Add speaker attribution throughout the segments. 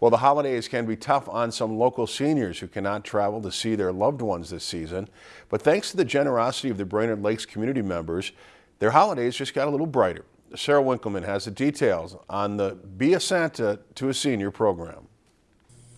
Speaker 1: Well, the holidays can be tough on some local seniors who cannot travel to see their loved ones this season. But thanks to the generosity of the Brainerd Lakes community members, their holidays just got a little brighter. Sarah Winkleman has the details on the Be a Santa to a Senior program.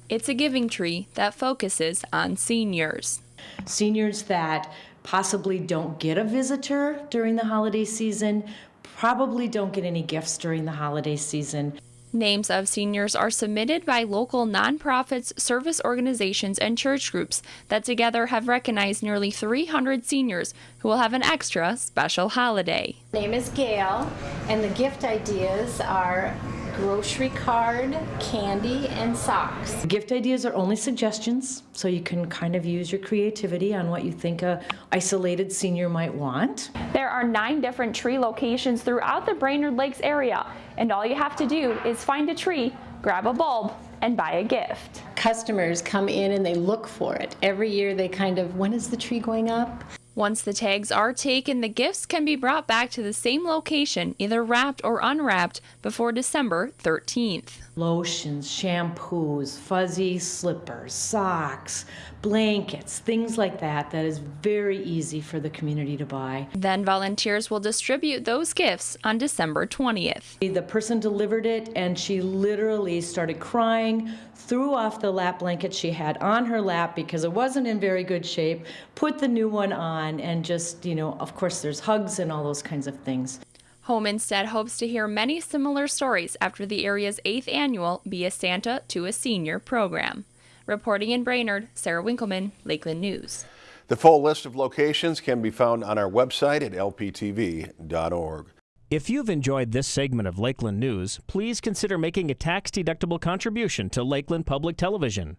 Speaker 2: It's a giving tree that focuses on seniors.
Speaker 3: Seniors that possibly don't get a visitor during the holiday season, probably don't get any gifts during the holiday season.
Speaker 2: Names of seniors are submitted by local nonprofits, service organizations, and church groups that together have recognized nearly 300 seniors who will have an extra special holiday.
Speaker 4: My name is Gail, and the gift ideas are grocery card, candy, and socks.
Speaker 3: Gift ideas are only suggestions, so you can kind of use your creativity on what you think a isolated senior might want.
Speaker 2: There are nine different tree locations throughout the Brainerd Lakes area, and all you have to do is find a tree, grab a bulb, and buy a gift.
Speaker 4: Customers come in and they look for it. Every year they kind of, when is the tree going up?
Speaker 2: Once the tags are taken, the gifts can be brought back to the same location, either wrapped or unwrapped, before December 13th.
Speaker 3: Lotions, shampoos, fuzzy slippers, socks, blankets, things like that, that is very easy for the community to buy.
Speaker 2: Then volunteers will distribute those gifts on December 20th.
Speaker 3: The person delivered it and she literally started crying, threw off the lap blanket she had on her lap because it wasn't in very good shape, put the new one on, and just, you know, of course, there's hugs and all those kinds of things.
Speaker 2: Home Instead hopes to hear many similar stories after the area's eighth annual Be a Santa to a Senior program. Reporting in Brainerd, Sarah Winkleman, Lakeland News.
Speaker 1: The full list of locations can be found on our website at lptv.org.
Speaker 5: If you've enjoyed this segment of Lakeland News, please consider making a tax-deductible contribution to Lakeland Public Television.